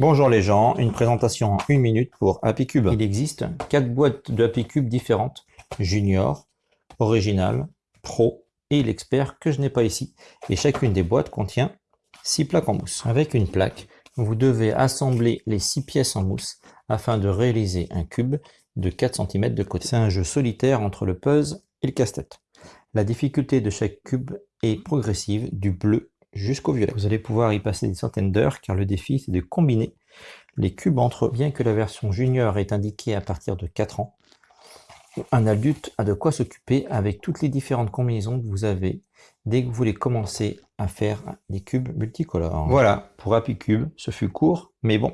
Bonjour les gens, une présentation en une minute pour Happy Cube. Il existe quatre boîtes de Happy Cube différentes, Junior, Original, Pro et l'expert que je n'ai pas ici. Et chacune des boîtes contient six plaques en mousse. Avec une plaque, vous devez assembler les six pièces en mousse afin de réaliser un cube de 4 cm de côté. C'est un jeu solitaire entre le puzzle et le casse-tête. La difficulté de chaque cube est progressive du bleu jusqu'au violet. Vous allez pouvoir y passer des centaines d'heures car le défi c'est de combiner les cubes entre eux. Bien que la version junior est indiquée à partir de 4 ans, un adulte a de quoi s'occuper avec toutes les différentes combinaisons que vous avez dès que vous voulez commencer à faire des cubes multicolores. Voilà, pour Happy Cube, ce fut court, mais bon.